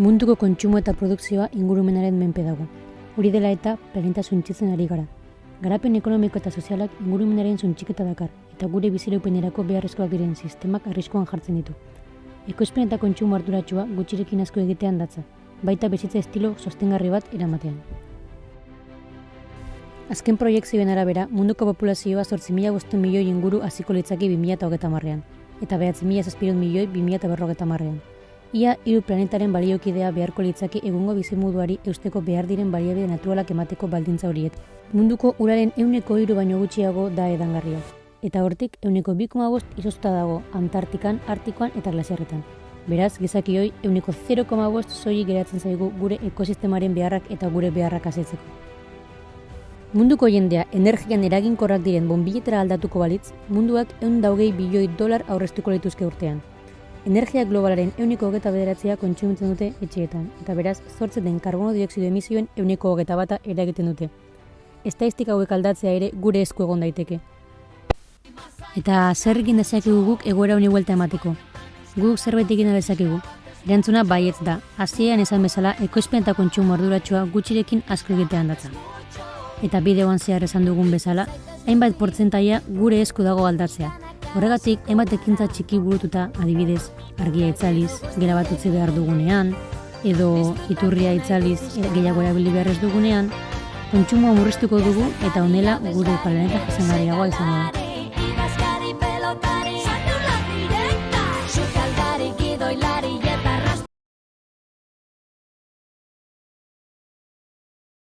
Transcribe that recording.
Munduko kontsumo eta produkzioa ingurumenaren menpe dago. Hori dela eta planeta suntzitzen ari gara. Garapen ekonomiko eta sozialak ingurumenaren suntxiketa dakar, eta gure bizireupenerako beharrezkoak diren sistemak arriskoan jartzen ditu. Ekoizpen eta kontsumo arduratsua gutxirekin asko egitean datza, baita bezitza estilo sostengarri bat eramatean. Azken proiektzioen arabera, munduko populazioa 8.000 milioi inguru hasiko litzake 2030 marrean, eta 9.000 milioi 2050 marrean. Ia hiru planetaren baliokidea beharko litzake egungo bizimuduari eusteko behar diren baliabide naturalak emateko baldintza horiet. Munduko uraren euneko hiru baino gutxiago da edangarria. Eta hortik euneko 2,5 izoztuta dago Antartikan, Artikoan eta glasiarretan. Beraz, gizakioi euneko 0,5 soilik geratzen zaigu gure ekosistemaren beharrak eta gure beharrak asetzeko. Munduko jendea energian eraginkorrak diren bonbiletera aldatuko balitz, munduak eun daugei bilioi dolar aurreztuko lituzke urtean. Energia globalaren euniko hogeta bederatzea kontsumitzen dute etxeetan, eta beraz, zortzen den karbono dioksido emisioen euniko hogeta bata eragiten dute. Estaistika hauek aldatzea ere gure esku egon daiteke. Eta zer egin dezakegu guk egoera honi buelta emateko? Guk zerbait egin dezakegu. Erantzuna baietz da, hasieran esan bezala ekoizpen eta kontsumo arduratsua gutxirekin asko egitean datza. Eta bideoan zehar esan dugun bezala, hainbat portzentaia gure esku dago aldatzea, Horregatik, hainbat ekintza txiki burututa adibidez, argia itzaliz, gera bat utzi behar dugunean, edo iturria itzaliz gehiago erabili behar ez dugunean, kontsumoa murriztuko dugu eta honela gure planeta jasangarriagoa izango da.